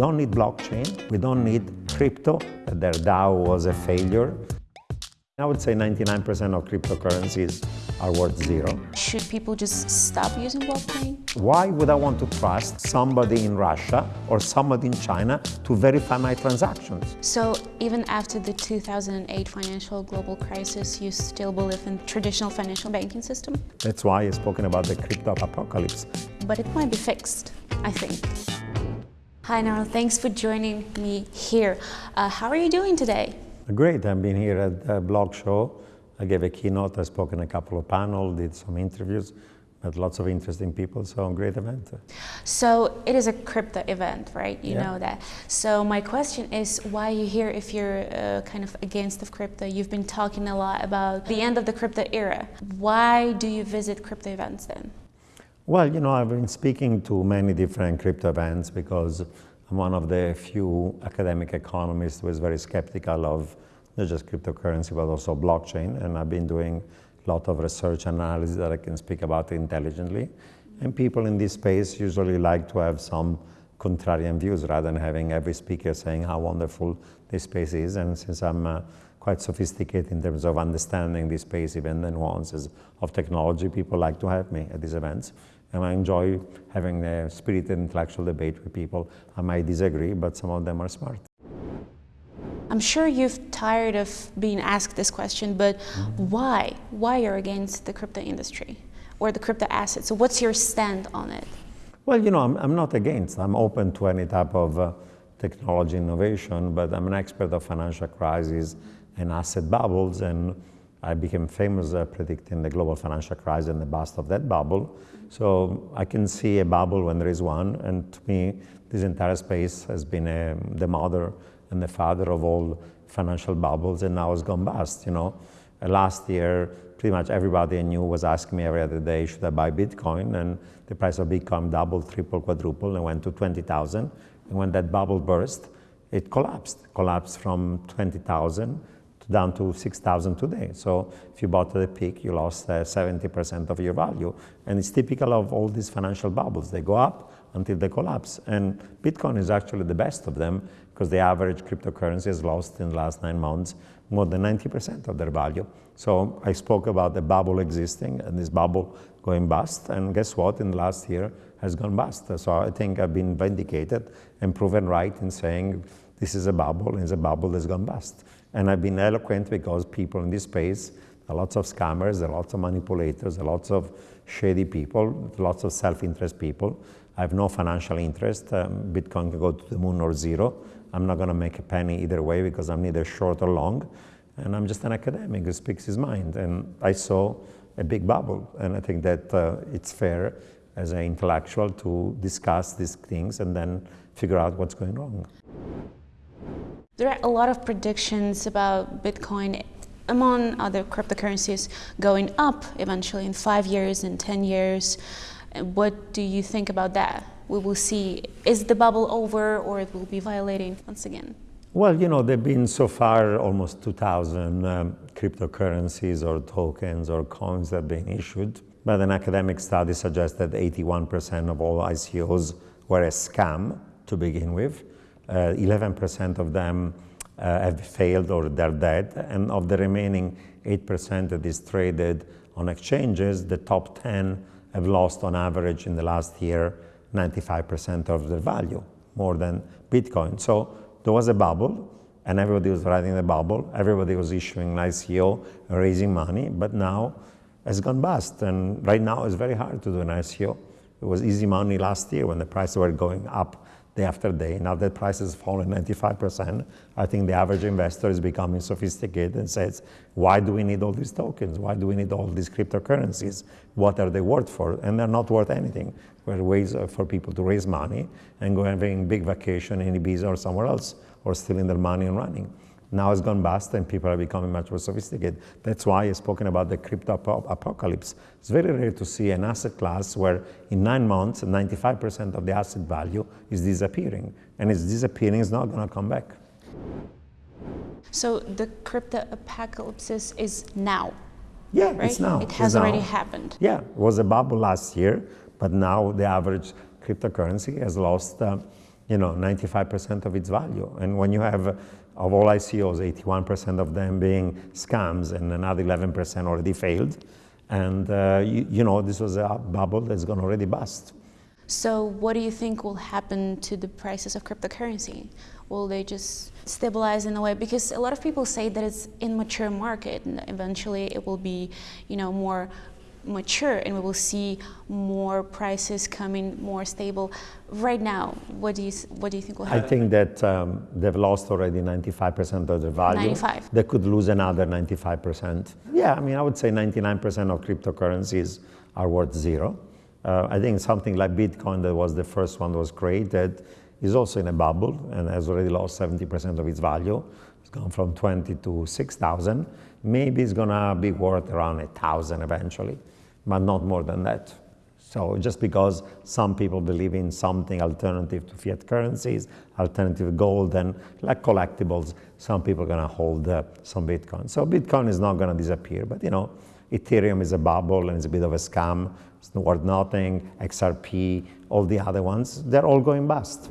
don't need blockchain. We don't need crypto. Their DAO was a failure. I would say 99% of cryptocurrencies are worth zero. Should people just stop using blockchain? Why would I want to trust somebody in Russia or somebody in China to verify my transactions? So even after the 2008 financial global crisis, you still believe in traditional financial banking system? That's why I've spoken about the crypto apocalypse. But it might be fixed, I think. Hi, Naro. Thanks for joining me here. Uh, how are you doing today? Great. I've been here at the BlockShow. I gave a keynote. I spoke in a couple of panels, did some interviews, met lots of interesting people. So a great event. So it is a crypto event, right? You Yeah. know that. So my question is, why are you here if you're uh, kind of against of crypto? You've been talking a lot about the end of the crypto era. Why do you visit crypto events then? Well, you know, I've been speaking to many different crypto events because I'm one of the few academic economists who is very skeptical of not just cryptocurrency, but also blockchain. And I've been doing a lot of research and analysis that I can speak about intelligently. And people in this space usually like to have some contrarian views rather than having every speaker saying how wonderful this space is. And since I'm uh, quite sophisticated in terms of understanding this space, even the nuances of technology, people like to have me at these events. And I enjoy having a spirited intellectual debate with people. I might disagree, but some of them are smart. I'm sure you've tired of being asked this question, but why? Why you're against the crypto industry or the crypto assets? So what's your stand on it? Well, you know, I'm, I'm not against. I'm open to any type of uh, technology innovation, but I'm an expert of financial crises and asset bubbles, and I became famous uh, predicting the global financial crisis and the bust of that bubble. So I can see a bubble when there is one, and to me, this entire space has been um, the mother and the father of all financial bubbles, and now it's gone bust. You know, Uh, last year, pretty much everybody I knew was asking me every other day, should I buy Bitcoin? And the price of Bitcoin doubled, tripled, quadrupled, and went to 20,000. And when that bubble burst, it collapsed, collapsed from 20,000 down to 6,000 today. So if you bought at the peak, you lost uh, 70% of your value. And it's typical of all these financial bubbles. They go up until they collapse. And Bitcoin is actually the best of them because the average cryptocurrency has lost in the last nine months more than 90% of their value. So I spoke about the bubble existing and this bubble going bust. And guess what? In the last year has gone bust. So I think I've been vindicated and proven right in saying this is a bubble, and it's a bubble that's gone bust. And I've been eloquent because people in this space, there are lots of scammers, there are lots of manipulators, there are lots of shady people, lots of self-interest people. I have no financial interest. Um, Bitcoin can go to the moon or zero. I'm not going to make a penny either way because I'm neither short or long. And I'm just an academic who speaks his mind. And I saw a big bubble. And I think that uh, it's fair as an intellectual to discuss these things and then figure out what's going wrong. There are a lot of predictions about Bitcoin, among other cryptocurrencies, going up eventually in five years and 10 years. What do you think about that? We will see, is the bubble over or it will be violating once again? Well, you know, there have been so far almost 2,000 um, cryptocurrencies or tokens or coins that have been issued. But an academic study suggests that 81% of all ICOs were a scam to begin with. 11% of them uh, have failed or they're dead. And of the remaining 8% that is traded on exchanges, the top 10 have lost on average in the last year 95% of their value, more than Bitcoin. So there was a bubble and everybody was riding the bubble. Everybody was issuing an ICO, raising money, but now it's gone bust. And right now it's very hard to do an ICO. It was easy money last year when the prices were going up day after day. Now that price has fallen 95%, I think the average investor is becoming sophisticated and says, why do we need all these tokens? Why do we need all these cryptocurrencies? What are they worth for? And they're not worth anything. They're ways uh, for people to raise money and go having big vacation in Ibiza or somewhere else, or stealing their money and running. Now it's gone bust and people are becoming much more sophisticated. That's why I've spoken about the crypto apocalypse. It's very rare to see an asset class where in nine months, 95% of the asset value is disappearing. And it's disappearing, it's not going to come back. So the crypto apocalypse is now, Yeah, right? it's now. It has It's already now. happened. Yeah, it was a bubble last year, but now the average cryptocurrency has lost, uh, you know, 95% of its value. And when you have, of all ICOs, 81% of them being scams and another 11% already failed, and uh, you, you, know, this was a bubble that's to already bust. So what do you think will happen to the prices of cryptocurrency? Will they just stabilize in a way? Because a lot of people say that it's immature market and eventually it will be, you know, more mature and we will see more prices coming more stable. Right now, what do you what do you think will happen? I think that um, they've lost already 95% of their value. 95. They could lose another 95%. Yeah, I mean, I would say 99% of cryptocurrencies are worth zero. Uh, I think something like Bitcoin, that was the first one that was created, is also in a bubble and has already lost 70% of its value. It's gone from 20 to 6,000. Maybe it's gonna be worth around 1,000 eventually but not more than that. So just because some people believe in something alternative to fiat currencies, alternative gold, and like collectibles, some people are going to hold uh, some Bitcoin. So Bitcoin is not going to disappear, but you know, Ethereum is a bubble and it's a bit of a scam. It's worth nothing. XRP, all the other ones, they're all going bust.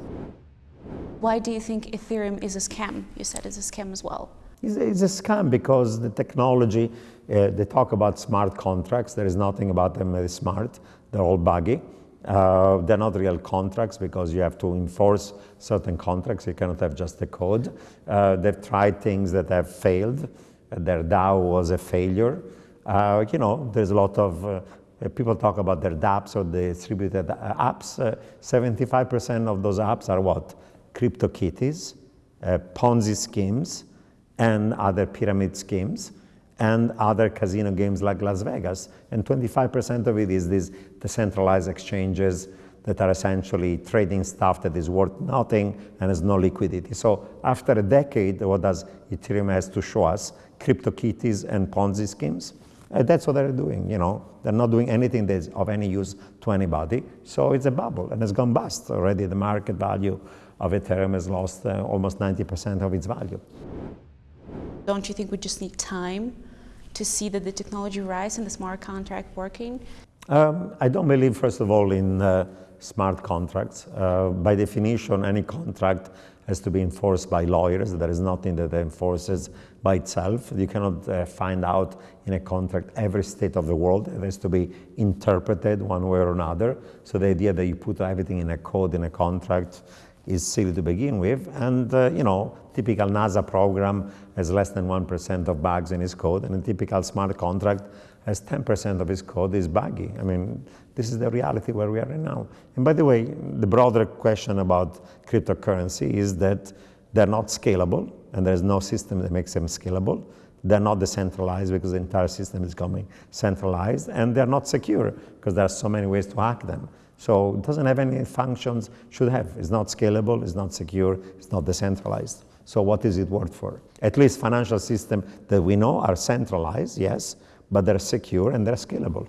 Why do you think Ethereum is a scam? You said it's a scam as well. It's, a scam because the technology, uh, they talk about smart contracts. There is nothing about them that is smart. They're all buggy. Uh, they're not real contracts because you have to enforce certain contracts. You cannot have just a code. Uh, they've tried things that have failed. Their DAO was a failure. Uh, you know, there's a lot of uh, people talk about their dApps or the distributed apps. 75% uh, of those apps are what? CryptoKitties, uh, Ponzi schemes, and other pyramid schemes and other casino games like Las Vegas. And 25% of it is these decentralized exchanges that are essentially trading stuff that is worth nothing and has no liquidity. So after a decade, what does Ethereum has to show us? CryptoKitties and Ponzi schemes. And that's what they're doing, you know. They're not doing anything that's of any use to anybody. So it's a bubble and it's gone bust already. The market value of Ethereum has lost uh, almost 90% of its value. Don't you think we just need time to see that the technology rise and the smart contract working? Um, I don't believe, first of all, in uh, smart contracts. Uh, by definition, any contract has to be enforced by lawyers. There is nothing that enforces by itself. You cannot uh, find out in a contract every state of the world. It has to be interpreted one way or another. So the idea that you put everything in a code, in a contract, is silly to begin with. And, uh, you know, typical NASA program has less than 1% of bugs in its code, and a typical smart contract has 10% of its code is buggy. I mean, this is the reality where we are right now. And by the way, the broader question about cryptocurrency is that they're not scalable, and there's no system that makes them scalable. They're not decentralized because the entire system is becoming centralized, and they're not secure because there are so many ways to hack them. So it doesn't have any functions, should have. It's not scalable, it's not secure, it's not decentralized. So what is it worth for? At least financial systems that we know are centralized, yes, but they're secure and they're scalable.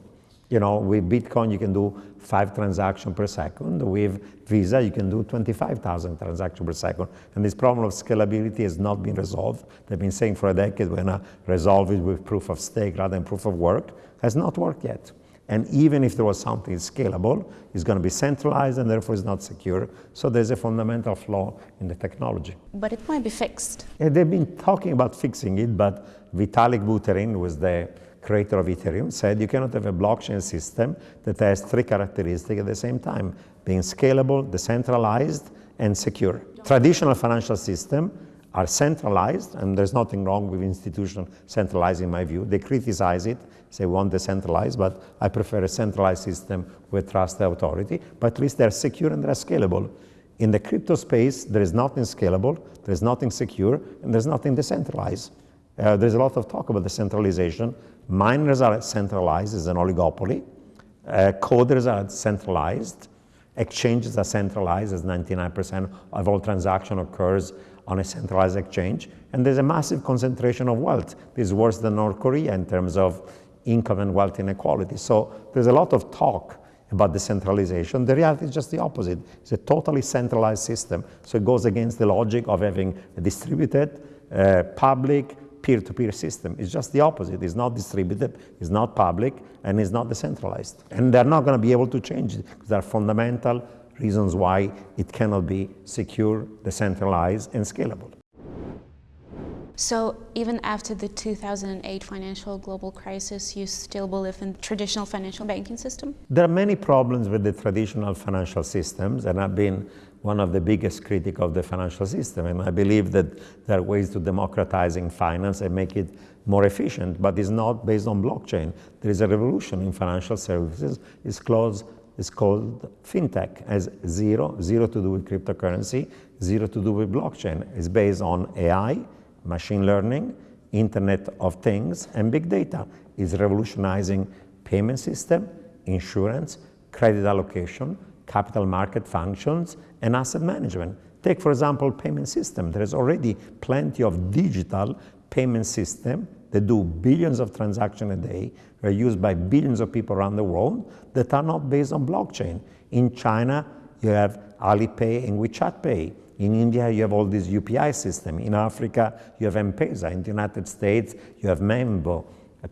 You know, with Bitcoin, you can do five transactions per second. With Visa, you can do 25,000 transactions per second. And this problem of scalability has not been resolved. They've been saying for a decade we're to resolve it with proof of stake rather than proof of work. Has not worked yet. And even if there was something scalable, it's going to be centralized and therefore it's not secure. So there's a fundamental flaw in the technology. But it might be fixed. Yeah, they've been talking about fixing it, but Vitalik Buterin was the creator of Ethereum, said you cannot have a blockchain system that has three characteristics at the same time, being scalable, decentralized, and secure. Traditional financial system are centralized, and there's nothing wrong with institutions centralized in my view. They criticize it, say we want decentralized, but I prefer a centralized system with trusted authority, but at least they're secure and they're scalable. In the crypto space, there is nothing scalable, there's nothing secure, and there's nothing decentralized. Uh, there's a lot of talk about decentralization. Miners are centralized as an oligopoly. Uh, coders are centralized. Exchanges are centralized as 99% of all transaction occurs on a centralized exchange. And there's a massive concentration of wealth. This is worse than North Korea in terms of income and wealth inequality. So there's a lot of talk about decentralization. The reality is just the opposite. It's a totally centralized system. So it goes against the logic of having a distributed, uh, public, peer-to-peer system. It's just the opposite. It's not distributed, it's not public, and it's not decentralized. And they're not going to be able to change it because there are fundamental reasons why it cannot be secure, decentralized, and scalable. So even after the 2008 financial global crisis, you still believe in traditional financial banking system? There are many problems with the traditional financial systems, and I've been one of the biggest critics of the financial system. And I believe that there are ways to democratizing finance and make it more efficient, but it's not based on blockchain. There is a revolution in financial services. It's called, it's called fintech, as zero, zero to do with cryptocurrency, zero to do with blockchain. It's based on AI, machine learning, Internet of Things, and big data is revolutionizing payment system, insurance, credit allocation, capital market functions, and asset management. Take, for example, payment system. There is already plenty of digital payment system that do billions of transactions a day, They're used by billions of people around the world that are not based on blockchain. In China, you have Alipay and WeChat Pay. In India, you have all these UPI system. In Africa, you have M-Pesa. In the United States, you have Venmo,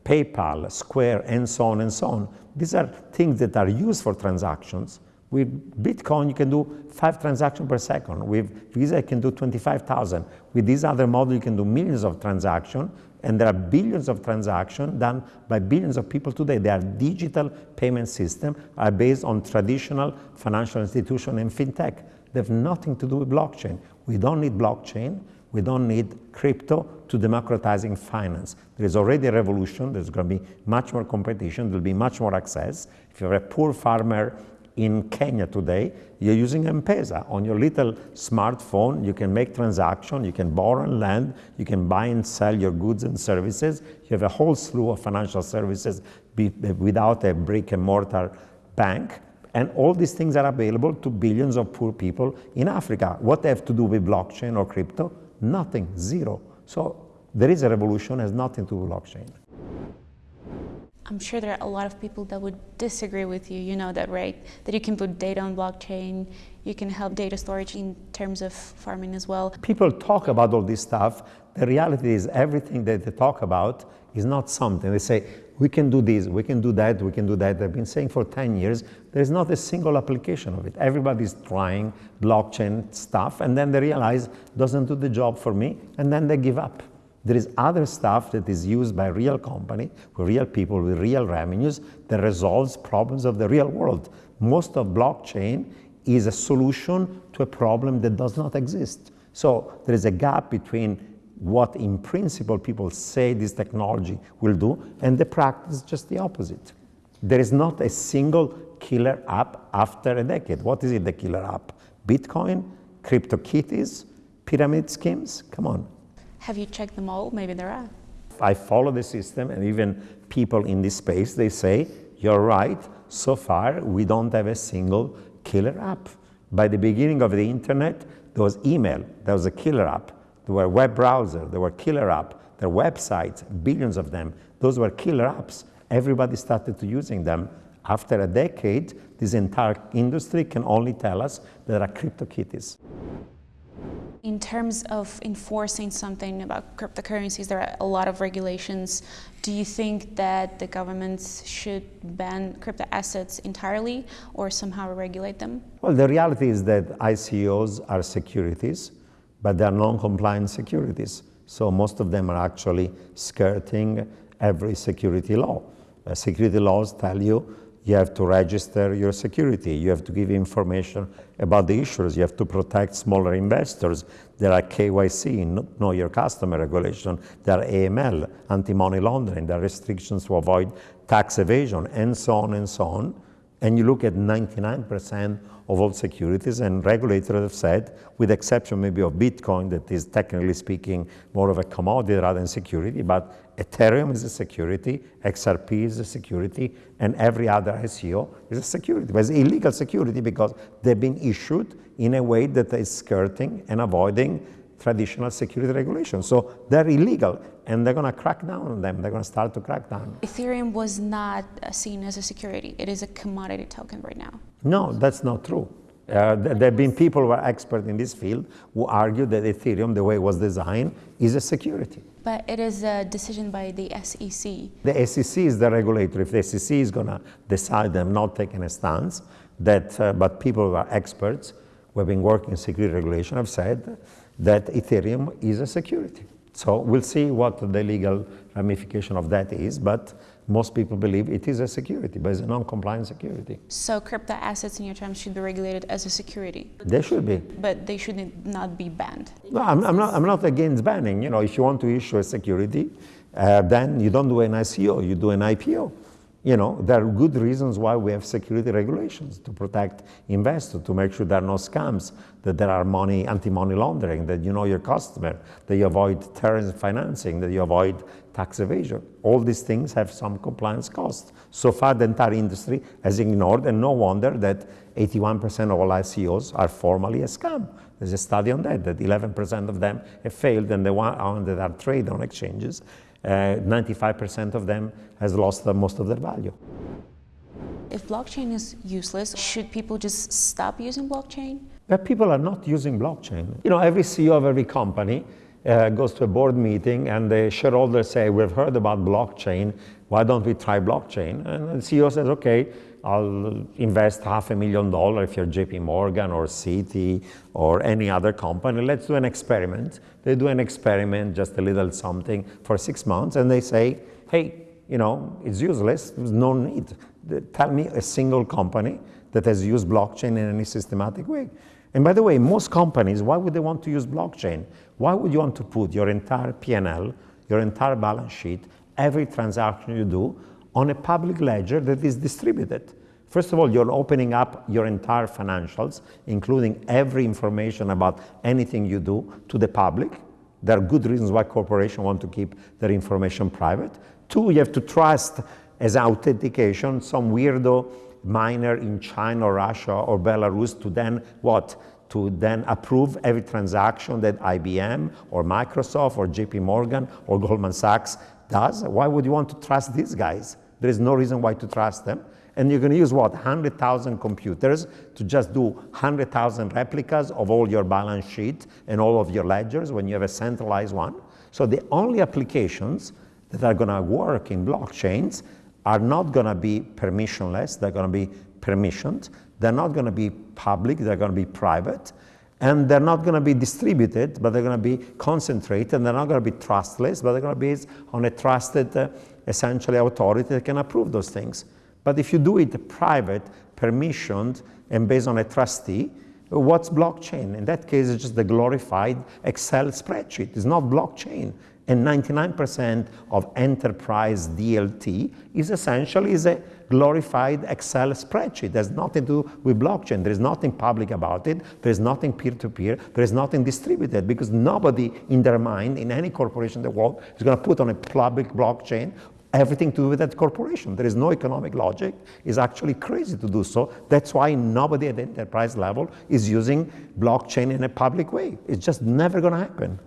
PayPal, Square, and so on and so on. These are things that are used for transactions. With Bitcoin, you can do five transactions per second. With Visa, you can do 25,000. With this other model, you can do millions of transactions, and there are billions of transactions done by billions of people today. They are digital payment systems, are based on traditional financial institution and fintech. They have nothing to do with blockchain. We don't need blockchain. We don't need crypto to democratizing finance. There is already a revolution. There's going to be much more competition. There'll be much more access. If you're a poor farmer in Kenya today, you're using M-Pesa. On your little smartphone, you can make transactions, you can borrow and lend, you can buy and sell your goods and services. You have a whole slew of financial services without a brick and mortar bank. And all these things are available to billions of poor people in Africa. What they have to do with blockchain or crypto? Nothing, zero. So there is a revolution, has nothing to do with blockchain. I'm sure there are a lot of people that would disagree with you. You know that, right? That you can put data on blockchain, you can help data storage in terms of farming as well. People talk about all this stuff. The reality is everything that they talk about is not something. They say, we can do this, we can do that, we can do that. I've been saying for 10 years, there's not a single application of it. Everybody's trying blockchain stuff, and then they realize doesn't do the job for me, and then they give up. There is other stuff that is used by real company, with real people, with real revenues, that resolves problems of the real world. Most of blockchain is a solution to a problem that does not exist. So there is a gap between what in principle people say this technology will do, and the practice just the opposite. There is not a single killer app after a decade. What is it, the killer app? Bitcoin, crypto kitties, pyramid schemes? Come on. Have you checked them all? Maybe there are. I follow the system, and even people in this space, they say, you're right, so far we don't have a single killer app. By the beginning of the internet, there was email, there was a killer app. There were web browsers, there were killer apps, there were websites, billions of them. Those were killer apps. Everybody started to using them. After a decade, this entire industry can only tell us there are CryptoKitties. In terms of enforcing something about cryptocurrencies, there are a lot of regulations. Do you think that the governments should ban crypto assets entirely or somehow regulate them? Well, the reality is that ICOs are securities but they are non-compliant securities. So most of them are actually skirting every security law. Uh, security laws tell you you have to register your security, you have to give information about the issuers, you have to protect smaller investors. There are KYC, know your customer regulation, there are AML, anti-money laundering, there are restrictions to avoid tax evasion, and so on and so on. And you look at 99% of all securities, and regulators have said, with exception maybe of Bitcoin, that is technically speaking more of a commodity rather than security, but Ethereum is a security, XRP is a security, and every other ICO is a security. But it's illegal security because they've been issued in a way that is skirting and avoiding traditional security regulations. So they're illegal and they're going to crack down on them. They're going to start to crack down. Ethereum was not seen as a security. It is a commodity token right now. No, that's not true. Uh, there have been people who are expert in this field who argue that Ethereum, the way it was designed, is a security. But it is a decision by the SEC. The SEC is the regulator. If the SEC is going to decide them not taking a stance, that, uh, but people who are experts who have been working in security regulation have said that Ethereum is a security. So we'll see what the legal ramification of that is, but most people believe it is a security, but it's a non-compliant security. So crypto assets in your terms should be regulated as a security? They should be. But they should not be banned? No, I'm, I'm, not, I'm not against banning. You know, if you want to issue a security, uh, then you don't do an ICO, you do an IPO. You know, there are good reasons why we have security regulations to protect investors, to make sure there are no scams, that there are money, anti-money laundering, that you know your customer, that you avoid terrorism financing, that you avoid tax evasion. All these things have some compliance costs. So far, the entire industry has ignored, and no wonder that 81% of all ICOs are formally a scam. There's a study on that, that 11% of them have failed, and the ones that are traded on exchanges 95% uh, of them has lost most of their value. If blockchain is useless, should people just stop using blockchain? But people are not using blockchain. You know, every CEO of every company uh, goes to a board meeting and the shareholders say, we've heard about blockchain, why don't we try blockchain? And the CEO says, okay, I'll invest half a million dollars if you're JP Morgan or Citi or any other company. Let's do an experiment. They do an experiment, just a little something for six months, and they say, hey, you know, it's useless. There's no need. Tell me a single company that has used blockchain in any systematic way. And by the way, most companies, why would they want to use blockchain? Why would you want to put your entire P&L, your entire balance sheet, every transaction you do on a public ledger that is distributed. First of all, you're opening up your entire financials, including every information about anything you do to the public. There are good reasons why corporations want to keep their information private. Two, you have to trust as authentication some weirdo miner in China or Russia or Belarus to then what? To then approve every transaction that IBM or Microsoft or JP Morgan or Goldman Sachs does. Why would you want to trust these guys? There is no reason why to trust them. And you're going to use what? 100,000 computers to just do 100,000 replicas of all your balance sheet and all of your ledgers when you have a centralized one. So the only applications that are going to work in blockchains are not going to be permissionless. They're going to be permissioned. They're not going to be public. They're going to be private. And they're not going to be distributed, but they're going to be concentrated. and They're not going to be trustless, but they're going to be on a trusted, uh, essentially, authority that can approve those things. But if you do it private, permissioned, and based on a trustee, what's blockchain? In that case, it's just the glorified Excel spreadsheet. It's not blockchain. And 99% of enterprise DLT is essentially is a glorified Excel spreadsheet. There's nothing to do with blockchain. There is nothing public about it. There is nothing peer-to-peer. -peer. There is nothing distributed because nobody in their mind, in any corporation in the world, is going to put on a public blockchain everything to do with that corporation. There is no economic logic. It's actually crazy to do so. That's why nobody at the enterprise level is using blockchain in a public way. It's just never going to happen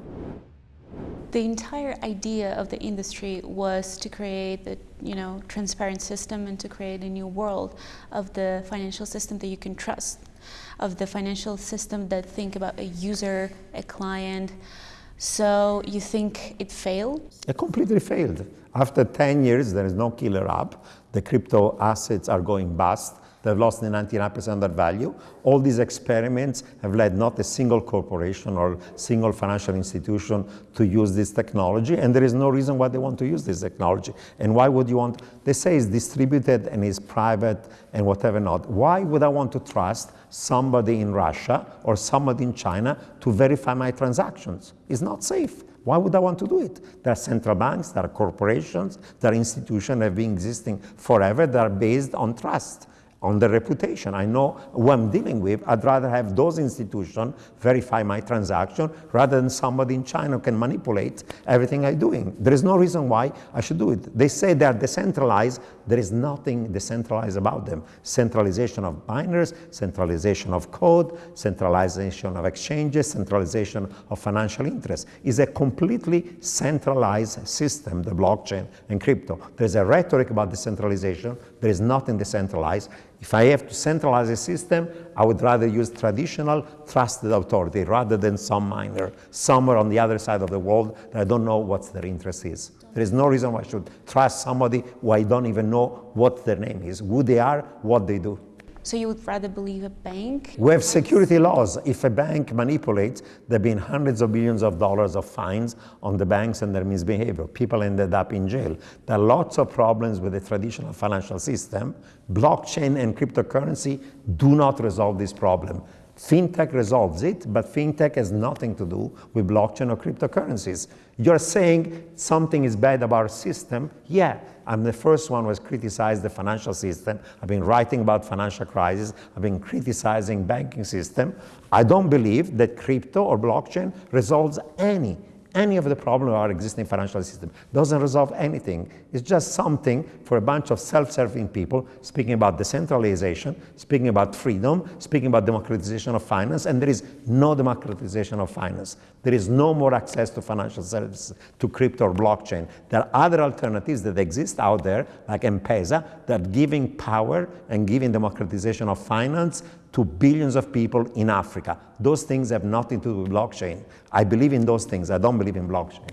the entire idea of the industry was to create the you know transparent system and to create a new world of the financial system that you can trust of the financial system that think about a user a client. So you think it failed? It completely failed. After 10 years there is no killer app. The crypto assets are going bust They've lost 99% of their value. All these experiments have led not a single corporation or single financial institution to use this technology, and there is no reason why they want to use this technology. And why would you want, they say it's distributed and it's private and whatever not. Why would I want to trust somebody in Russia or somebody in China to verify my transactions? It's not safe. Why would I want to do it? There are central banks, there are corporations, there are institutions that have been existing forever that are based on trust on the reputation. I know who I'm dealing with. I'd rather have those institutions verify my transaction rather than somebody in China can manipulate everything I'm doing. There is no reason why I should do it. They say they're decentralized. There is nothing decentralized about them. Centralization of miners, centralization of code, centralization of exchanges, centralization of financial interests is a completely centralized system, the blockchain and crypto. There's a rhetoric about decentralization. There is nothing decentralized. If I have to centralize a system, I would rather use traditional trusted authority rather than some miner somewhere on the other side of the world that I don't know what their interest is. There is no reason why I should trust somebody who I don't even know what their name is, who they are, what they do. So you would rather believe a bank? We have security laws. If a bank manipulates, there have been hundreds of billions of dollars of fines on the banks and their misbehavior. People ended up in jail. There are lots of problems with the traditional financial system. Blockchain and cryptocurrency do not resolve this problem. FinTech resolves it, but FinTech has nothing to do with blockchain or cryptocurrencies. You're saying something is bad about our system. Yeah, I'm the first one who has criticized the financial system. I've been writing about financial crisis. I've been criticizing banking system. I don't believe that crypto or blockchain resolves any any of the problems of our existing financial system. Doesn't resolve anything. It's just something for a bunch of self-serving people speaking about decentralization, speaking about freedom, speaking about democratization of finance, and there is no democratization of finance. There is no more access to financial services, to crypto or blockchain. There are other alternatives that exist out there, like M-Pesa, that giving power and giving democratization of finance to billions of people in Africa. Those things have nothing to do with blockchain. I believe in those things. I don't believe in blockchain.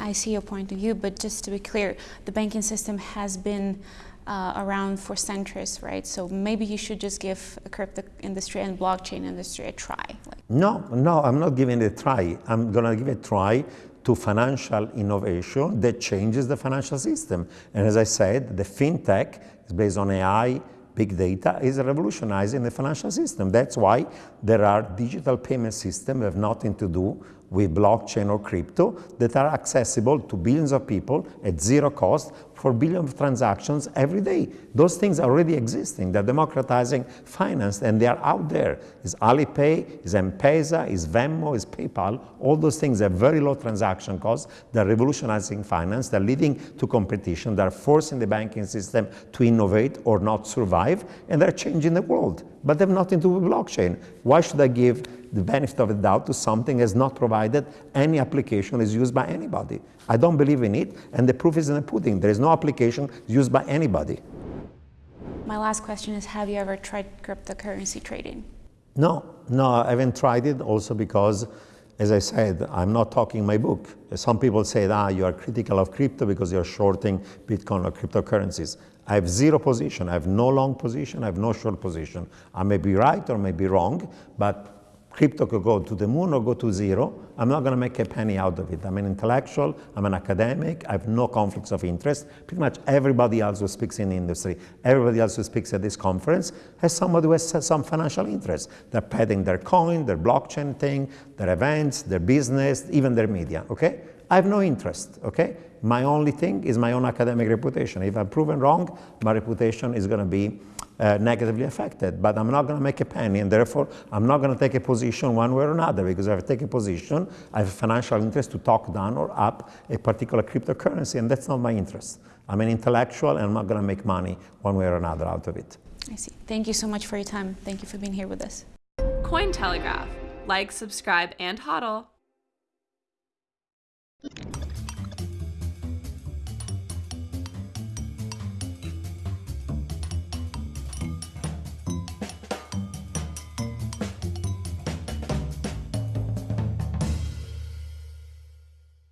I see your point of view, but just to be clear, the banking system has been uh, around for centuries, right? So maybe you should just give a crypto industry and blockchain industry a try. Like. No, no, I'm not giving it a try. I'm going to give it a try to financial innovation that changes the financial system. And as I said, the fintech is based on AI, big data is revolutionizing the financial system. That's why there are digital payment systems have nothing to do with blockchain or crypto that are accessible to billions of people at zero cost for billions of transactions every day. Those things are already existing. They're democratizing finance and they are out there. Is Alipay, is M-Pesa, is Venmo, is PayPal. All those things have very low transaction costs. They're revolutionizing finance. They're leading to competition. They're forcing the banking system to innovate or not survive. And they're changing the world. But they have nothing to do with blockchain. Why should I give the benefit of the doubt to something that's not provided any application is used by anybody. I don't believe in it, and the proof is in the pudding. There is no application used by anybody. My last question is, have you ever tried cryptocurrency trading? No, no, I haven't tried it also because, as I said, I'm not talking my book. Some people say, ah, you are critical of crypto because you're shorting Bitcoin or cryptocurrencies. I have zero position. I have no long position. I have no short position. I may be right or may be wrong, but crypto could go to the moon or go to zero. I'm not going to make a penny out of it. I'm an intellectual, I'm an academic, I have no conflicts of interest. Pretty much everybody else who speaks in the industry, everybody else who speaks at this conference has somebody who has some financial interest. They're padding their coin, their blockchain thing, their events, their business, even their media, okay? I have no interest, okay? My only thing is my own academic reputation. If I'm proven wrong, my reputation is going to be uh, negatively affected. But I'm not going to make a penny, and therefore I'm not going to take a position one way or another, because if I take a position, I have a financial interest to talk down or up a particular cryptocurrency, and that's not my interest. I'm an intellectual, and I'm not going to make money one way or another out of it. I see. Thank you so much for your time. Thank you for being here with us. Cointelegraph. Like, subscribe, and hodl.